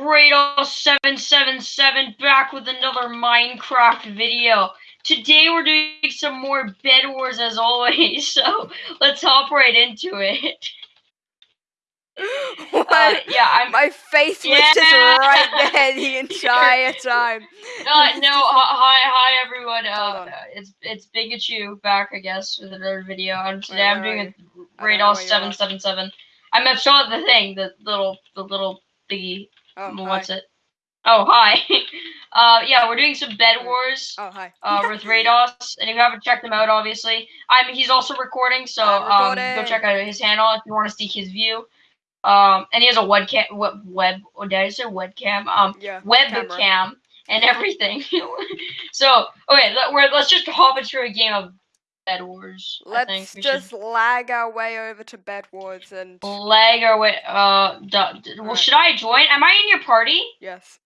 Radal777 back with another Minecraft video. Today we're doing some more Bed Wars as always, so let's hop right into it. What? Uh, yeah, I'm. My face was just right there the entire time. Uh, no, hi, hi, everyone. Uh, it's it's Pikachu back, I guess, with another video. And today I'm doing a you? I don't know where you are. Radal777. I'm gonna show the thing, the little, the little thingy. Oh, What's it? Oh, hi. uh, yeah, we're doing some Bed Wars. Oh, hi. uh, with Rados, and if you haven't checked him out, obviously, I mean he's also recording, so um, go check out his handle if you want to see his view. Um, and he has a webcam, web, web, what did I say webcam? Um, Yeah. webcam camera. and everything. so okay, let, we're, let's just hop into a game of Bed Wars. Let's just should lag our way over to Bed Wars and lag our way. Uh, well, Alright. should I join? Am I in your party? yes.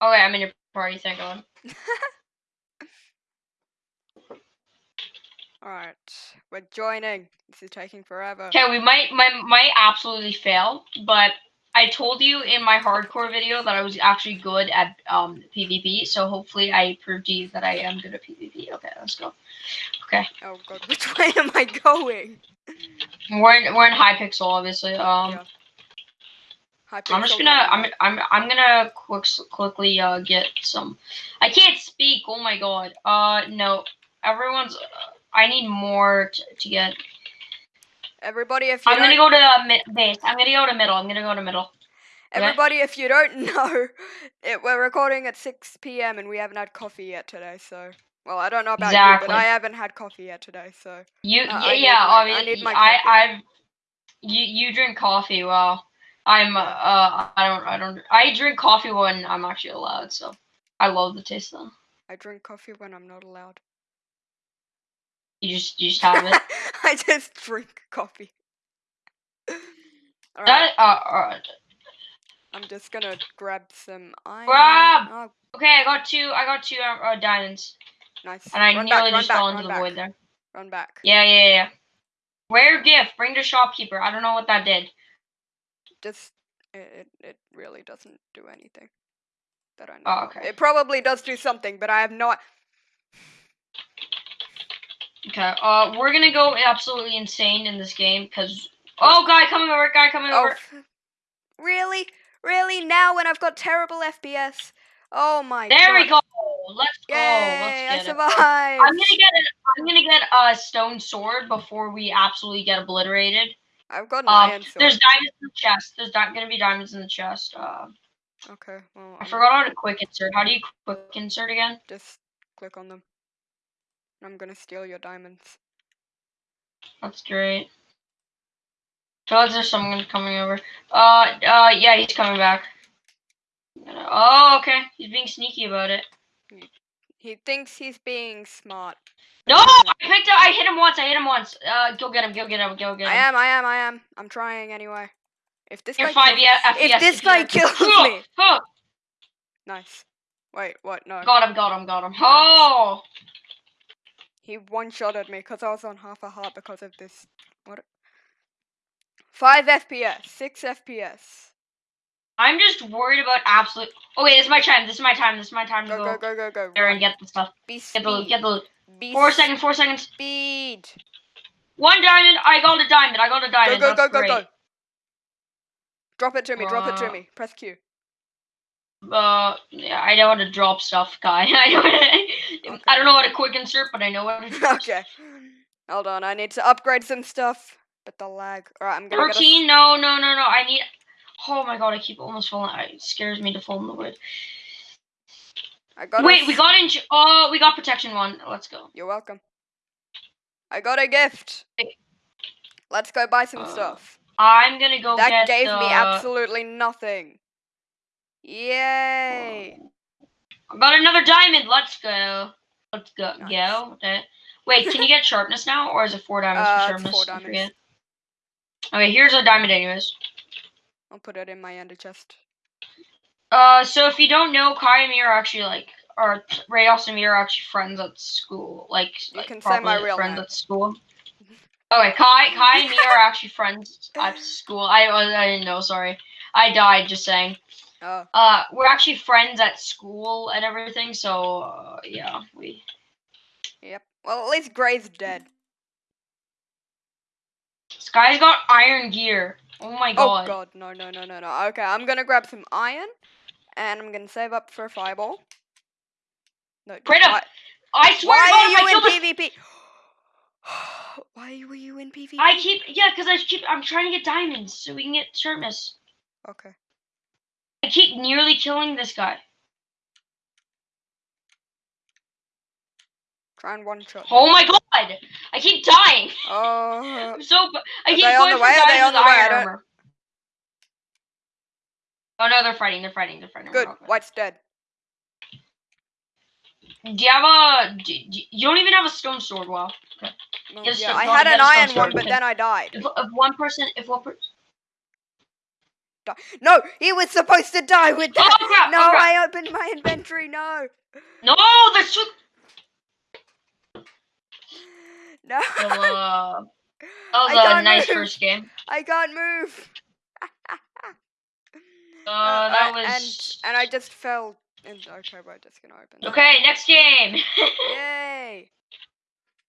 Okay, I'm in your party. Thank God. Alright. We're joining. This is taking forever. Okay, we might might might absolutely fail, but I told you in my hardcore video that I was actually good at um PvP, so hopefully I proved to you that I am good at PvP. Okay, let's go. Okay. Oh god, which way am I going? We're in, we're in Hypixel, obviously. Um, Yeah. I'm just gonna I'm I'm I'm gonna quick quickly uh get some. I can't speak. Oh my god. Uh, no, everyone's. I need more t- to get. Everybody, if you I'm gonna don't, go to uh, mid base. I'm gonna go to middle. I'm gonna go to middle. everybody, if you don't know, it, we're recording at 6 p.m. and we haven't had coffee yet today. So, well, I don't know about you, but I haven't had coffee yet today. So, You, Uh, yeah, I yeah, my- I need my I, coffee. I've, you, you drink coffee. Well, I'm, uh, uh, I don't, I don't, I drink coffee when I'm actually allowed. So, I love the taste of them. I drink coffee when I'm not allowed. You just, you just have it. I just drink coffee. Alright, that, uh, uh, I'm just gonna grab some iron. Grab! Oh, okay, I got two, I got two uh, uh, diamonds, nice. and I run nearly back, just back, fell run into the back, void there. Run back. Yeah, yeah, yeah. Rare gift. Bring to shopkeeper. I don't know what that did. Just, it, it, really doesn't do anything. That I know. Oh, okay. It probably does do something, but I have no. Okay. Uh, we're gonna go absolutely insane in this game because. Oh, guy coming over! Guy coming Oh, over! really? Really? Now when I've got terrible FPS? Oh my There god. we go. Let's go. Yay! I Let's get it. survived. I'm gonna get a, I'm gonna get a stone sword before we absolutely get obliterated. I've got an Um, iron sword. there's diamonds in the chest. There's di- gonna be diamonds in the chest. Uh, Okay, well, I forgot how to quick insert. How do you quick insert again? just click on them. I'm gonna steal your diamonds. That's great. like there's someone coming over. Uh, uh, yeah, he's coming back. Oh, okay. He's being sneaky about it. He thinks he's being smart. No, I picked up. I hit him once. I hit him once. Uh, go get him. Go get him. Go get him. I am, I am, I am. I'm trying anyway. If this You're guy five kills- yeah, if this guy you're- kills me, nice. Wait, what? No, got him. Got him. Got him. Oh. He one-shotted me because I was on half a heart because of this. What? Five FPS, six FPS. I'm just worried about absolute. Oh wait, this is my time. This is my time. This is my time to Go, go, go, go, go, go. there and get the stuff. Be Get the loot. Get the loot. Be Four seconds. Four seconds. Speed. One diamond. I got a diamond. I got a diamond. go, That's go, go, great. go. Drop it to me. Drop it to Uh, me. Press Q. Uh, yeah, I know how to drop stuff, guy. I know. To, I don't know how to quick insert, but I know how to. okay. Hold on. I need to upgrade some stuff. But the lag. Alright, I'm gonna get a Thirteen? No, no, no, no. I need. Oh my god! I keep almost falling. It scares me to fall in the wood. I got a Wait, we got in. Oh, we got protection one. Let's go. You're welcome. I got a gift. Hey. Let's go buy some Uh, stuff. I'm gonna go That gave me uh, absolutely nothing. Yay! I got another diamond. Let's go. Let's go. Nice. Go. Okay. Wait, can you get sharpness now, or is it four diamonds Uh, for sharpness? four diamonds. Okay, here's a diamond, anyways. I'll put it in my ender chest. Uh, so if you don't know, Kai and me are actually like, or Rayos and me are actually friends at school. Like, You like can say my real friends name. at school. Okay, Kai, Kai and me are actually friends at school. I, I, I didn't know. Sorry, I died. Just saying. Oh, Uh, we're actually friends at school and everything, so uh, yeah, we. yep. Well, at least Gray's dead. This guy's got iron gear. Oh my god. Oh god, no, no, no, no, no. Okay, I'm gonna grab some iron, and I'm gonna save up for a fireball. No, why, I swear why to God, are you in PvP? why were you in PvP? I keep yeah, because I keep I'm trying to get diamonds so we can get Sharpness. Okay. I keep nearly killing this guy. Try and one shot. Oh my god! I keep dying. Oh, I'm so. I keep going the for way? Are they on with the way? I iron don't- armor. Oh no, they're fighting. They're fighting. They're fighting. good. White's dead. Do you have a? Do, you don't even have a stone sword. Well, Yes, yeah, I had an get a stone iron one, but then I died. If, if one person, if one person. Di- No, he was supposed to die with that. Oh crap! no, oh. I opened my inventory. No, No, there's two. no. Well, uh, that was I a nice move. first game. I can't move. Uh, Uh, that was. and and I just fell. In, okay, we're just gonna open. that. Okay, next game. Yay!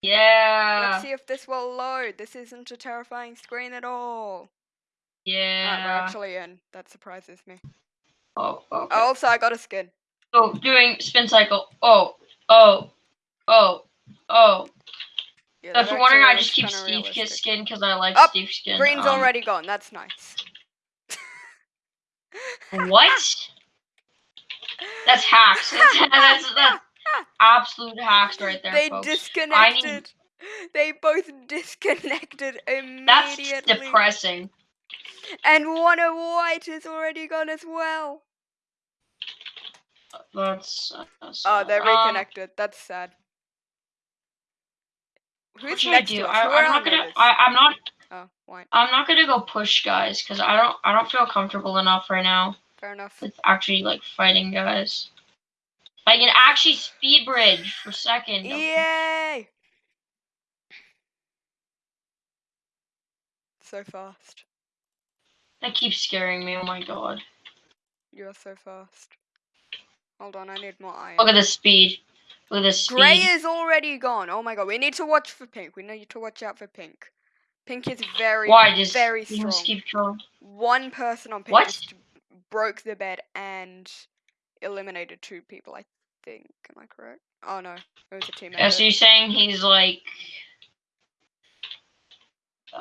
yeah. Let's see if this will load. This isn't a terrifying screen at all. Right, we're Yeah. actually in. That surprises me. Oh, okay. Oh, also, I got a skin. Oh, doing spin cycle. Oh, oh, oh, oh. Yeah, If that you're wondering, I actually just looks keep kinda Steve realistic. skin because I like Up, Steve skin. Green's um, already gone. That's nice. What? That's hacks. That's, that's, that's absolute hacks right there, they folks. disconnected. They both disconnected immediately. That's immediately. depressing. And one of white is already gone as well. That's. that's Oh, they're um, reconnected. That's sad. What Who's should I do? I, I'm not gonna. I, I'm not. Oh, white. I'm not gonna go push guys because I don't. I don't feel comfortable enough right now Fair enough. with actually like fighting guys. I can actually speed bridge for second. Yay! So fast. That keeps scaring me. Oh my god. You're so fast. Hold on, I need more iron. Look at the speed. Look at this speed. Gray is already gone. Oh my god, we need to watch for pink. We need to watch out for pink. Pink is very, Why? Just very strong. just keep. One person on pink What? just broke the bed and eliminated two people, I think. Am I correct? Oh no, it was a teammate. Yeah, so you're saying he's like.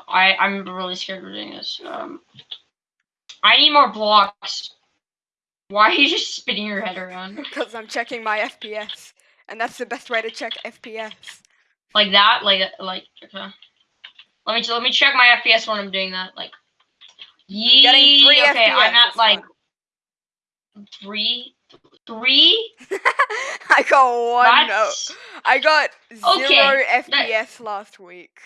I I'm really scared of doing this. Um, I need more blocks. Why are you just spinning your head around Because I'm checking my FPS. And that's the best way to check FPS. like that? Like like okay. Uh, let me let me check my FPS when I'm doing that. Like. Yee, getting three okay, FPS, I'm at like three, three. I got one. No, I got zero Okay, FPS last week.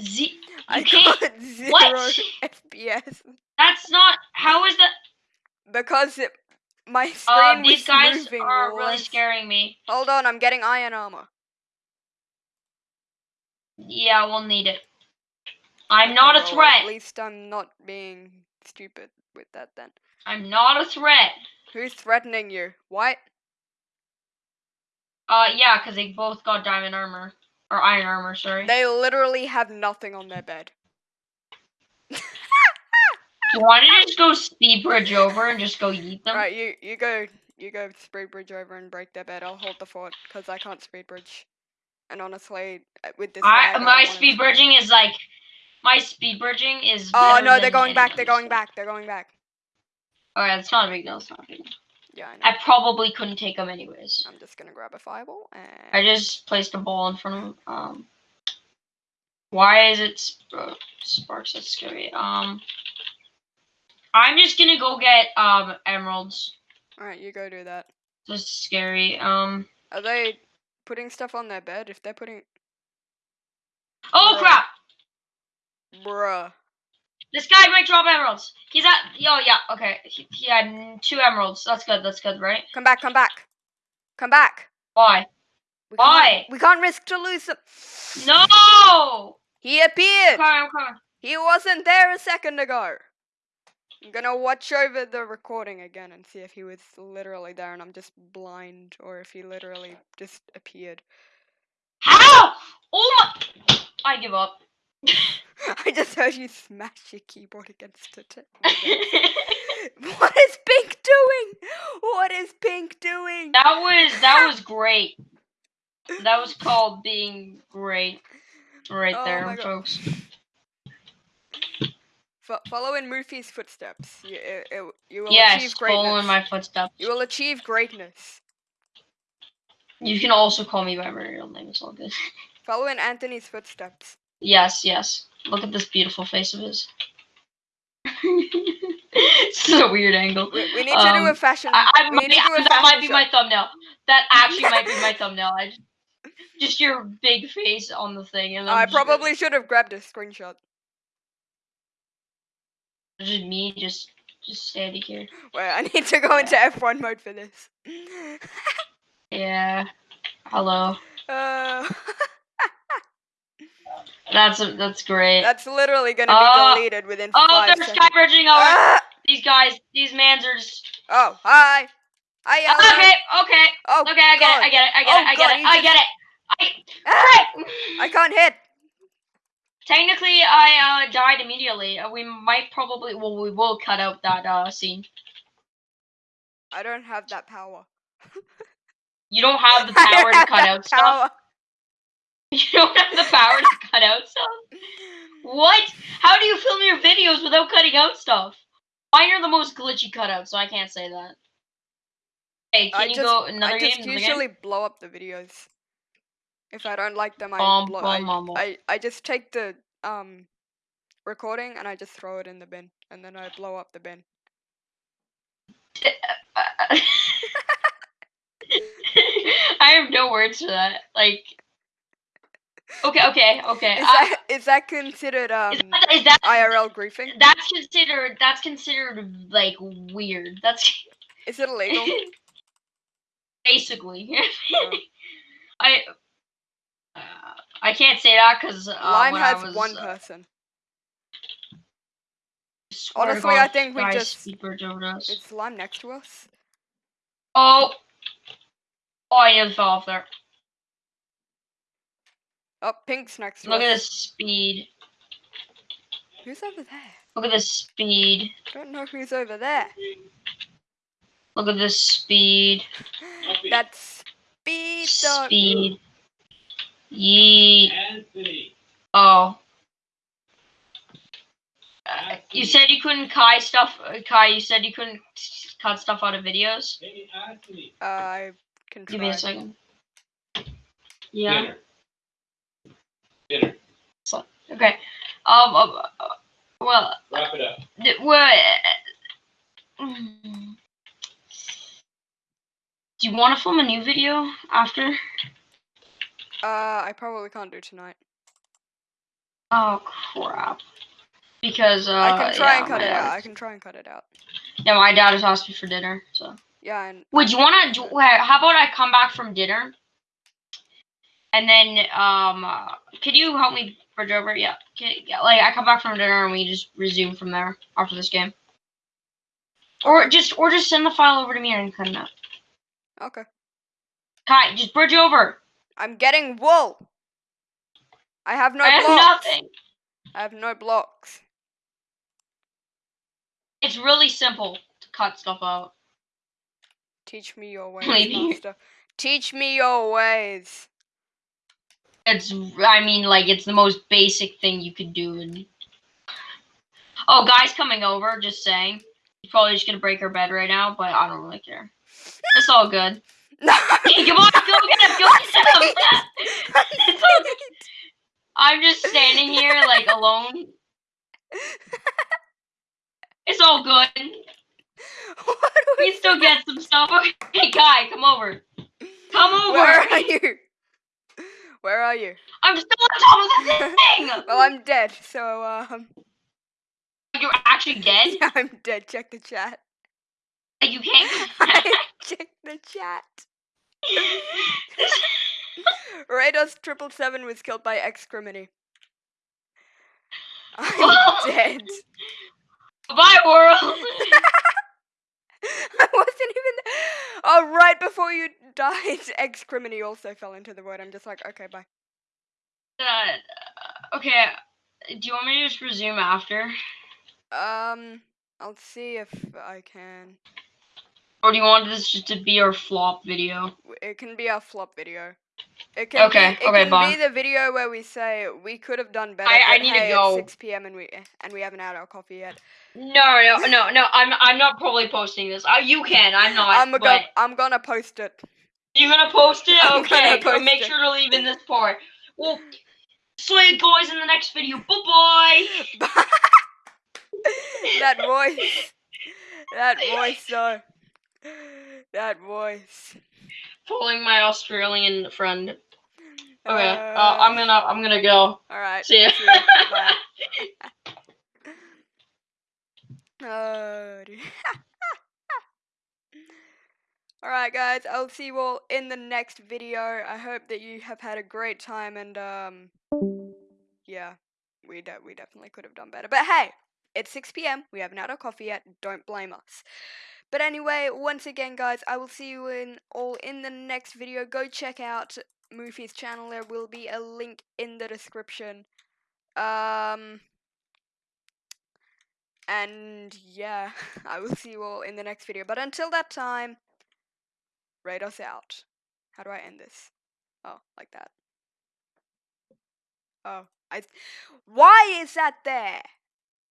Z- I can't- got zero what? FPS That's not. How is that? because it, my screen Uh, was these guys moving. are really scaring me. Hold on, I'm getting iron armor. Yeah, we'll need it. I'm not a threat. At least I'm not being stupid with that then. I'm not a threat. Who's threatening you? White? Uh, yeah, because they both got diamond armor or iron armor. Sorry. They literally have nothing on their bed. you want to just go speed bridge over and just go eat them? Right, you you go you go speed bridge over and break their bed. I'll hold the fort because I can't speed bridge. And honestly, uh, with this, I don't my wanna speed bridging is like my speed bridging is. Oh no, they're going back. They're going back. They're going back. Alright, it's not a big deal. It's not a big deal. Yeah, I. I probably couldn't take them anyways. I'm just gonna grab a fireball and I just placed a ball in front of him. Um, why is it sp- uh, sparks? That's scary. Um, I'm just gonna go get um emeralds. all right, you go do that. This is scary. Um. Are they putting stuff on their bed? If they're putting, Oh Bruh. crap! bruh. This guy might drop emeralds. He's at. Oh yeah. Okay. He, he had two emeralds. That's good. That's good, right? Come back, come back, come back. Why? We Why? Can't, we can't risk to lose them. No! He appeared. I'm coming. I'm coming. He wasn't there a second ago. I'm gonna watch over the recording again and see if he was literally there and I'm just blind or if he literally just appeared. How? Oh my! I give up. I just heard you smash your keyboard against it. what is Pink doing? What is Pink doing? that was that was great. That was called being great, right Oh there, folks. Fo- follow in Murphy's footsteps. You, it, it- you will Yes, achieve greatness. follow in my footsteps. You will achieve greatness. You can also call me by my real name. It's all good. Follow in Anthony's footsteps. Yes, yes. Look at this beautiful face of his. this is a weird angle. We, we need to do a Um, fashion. I, I might, need to do a that might be my thumbnail. That actually might be my thumbnail. I just, just your big face on the thing, and I I'm probably should have grabbed a screenshot. just me just just standing here. Wait, I need to go into F1 mode for this. Yeah. Hello. Uh, That's that's great. that's literally gonna be Uh, deleted within oh, five they're seconds. skybridging over. Ah! These guys, these mans are just. Oh, hi. Hi, Alan. Okay, okay, Oh, okay. I get it. I get it. I get Oh, it. I get God, it. I just- get it. I. Ah! I can't hit. Technically, I uh, died immediately. Uh, we might probably, well, we will cut out that uh, scene. I don't have that power. You don't have the power to cut out stuff. You don't have the power to cut out stuff. What? How do you film your videos without cutting out stuff? Mine are the most glitchy cutouts, so I can't say that. Hey, can I you just, go another I just game? usually blow up the videos. If I don't like them, I Bum, blow. bum, I. I, I just take the um recording and I just throw it in the bin, and then I blow up the bin. I have no words for that. Like, okay, okay, okay. Is I- that is that considered um is that, is that IRL griefing? that's considered that's considered like weird. That's Is it illegal? basically. Oh. I uh, I can't say that because uh, Lime when I has was, one uh, person. Honestly, I think we just- speak birds over. Is Lime next to us? Oh, oh, I nearly fell off there. Oh, Pink's next to Look at the speed. Who's over there? Look at the speed. Don't know who's over there. Look at the speed. That's speed. dog. Speed. Yeet. Anthony. Oh. Uh, you said you couldn't Kai stuff. Uh, Kai, you said you couldn't cut stuff out of videos. Uh, I can Give me a try. second. Yeah. Dinner. Dinner. Okay. Um. uh, well, Wrap it up. th- what? mm. Do you want to film a new video after? Uh, I probably can't do tonight. Oh crap! Because uh, I can try yeah, and cut it out. I can try and cut it out. Yeah, my dad has asked me for dinner, so. Yeah, and Would you wanna? do- How about I come back from dinner, and then um, uh, could you help me bridge over? Yeah, can, yeah, like I come back from dinner and we just resume from there after this game. Or just, or just send the file over to me and cut it out. okay. Kai, just bridge over. I'm getting wool. I have no I have blocks. nothing. I have no blocks. It's really simple to cut stuff out. Teach me your ways, master. Teach me your ways. It's, I mean, like it's the most basic thing you could do. And oh, guys coming over. Just saying. He's probably just gonna break her bed right now, but I don't really care. It's all good. No. Come on, go get him, go get him. It's all good. I'm just standing here like alone. It's all good. What We still get some stuff. Okay, guy, come over. Come over. Where are you? Where are you? I'm still on top of the thing. Well, I'm dead. So um, You're actually dead. yeah, I'm dead. Check the chat. You can't. Check the chat. Rados triple seven was killed by excriminy. I'm Whoa. dead. Bye, world. I wasn't even. Oh, right before you died, ex criminy also fell into the void. I'm just like, okay, bye. Uh, okay. Do you want me to just resume after, Um, I'll see if I can. or do you want this just to be our flop video? It can be our flop video. It can Okay, be, it okay, can be the video where we say we could have done better. I- I need to hey, go. It's 6 p.m. and we and we haven't had our coffee yet. No, no, no, no. I'm I'm not probably posting this. Uh, you can. I'm not. I'm but gonna I'm gonna post it. You're gonna post it? I'm Okay. post make it. sure to leave in this part. Well, see you guys in the next video. Bye bye. that voice. That voice though. That voice. Pulling my Australian friend. Okay. Uh, I'm gonna I'm gonna go. All right. See ya. Bye. Oh, dear. Alright guys, I'll see you all in the next video. I hope that you have had a great time and um yeah, we de- we definitely could have done better. But hey, it's 6 p.m. We haven't had our coffee yet. Don't blame us. But anyway, once again guys, I will see you in all in the next video. Go check out Moofy's channel. There will be a link in the description. Um and yeah, I will see you all in the next video. But until that time, rate us out. How do I end this? Oh, like that. Oh, I. Why is that there?